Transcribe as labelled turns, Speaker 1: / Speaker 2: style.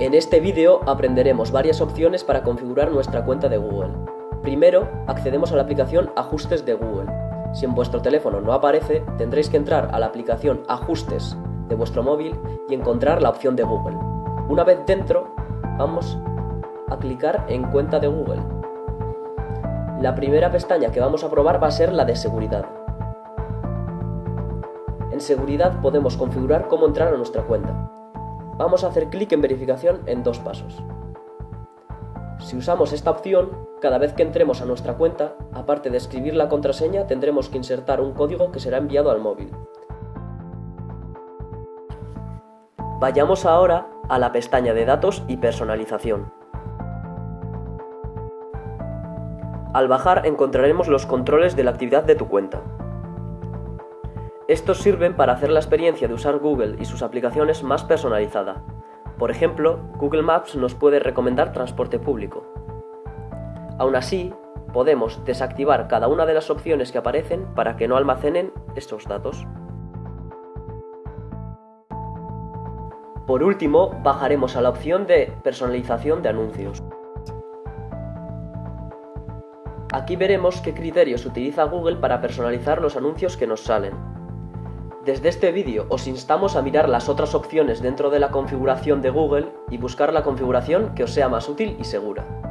Speaker 1: En este vídeo aprenderemos varias opciones para configurar nuestra cuenta de Google. Primero, accedemos a la aplicación Ajustes de Google. Si en vuestro teléfono no aparece, tendréis que entrar a la aplicación Ajustes de vuestro móvil y encontrar la opción de Google. Una vez dentro, vamos a clicar en Cuenta de Google. La primera pestaña que vamos a probar va a ser la de Seguridad. En Seguridad podemos configurar cómo entrar a nuestra cuenta. Vamos a hacer clic en verificación en dos pasos. Si usamos esta opción, cada vez que entremos a nuestra cuenta, aparte de escribir la contraseña, tendremos que insertar un código que será enviado al móvil. Vayamos ahora a la pestaña de datos y personalización. Al bajar encontraremos los controles de la actividad de tu cuenta. Estos sirven para hacer la experiencia de usar Google y sus aplicaciones más personalizada. Por ejemplo, Google Maps nos puede recomendar transporte público. Aún así, podemos desactivar cada una de las opciones que aparecen para que no almacenen estos datos. Por último, bajaremos a la opción de personalización de anuncios. Aquí veremos qué criterios utiliza Google para personalizar los anuncios que nos salen. Desde este vídeo os instamos a mirar las otras opciones dentro de la configuración de Google y buscar la configuración que os sea más útil y segura.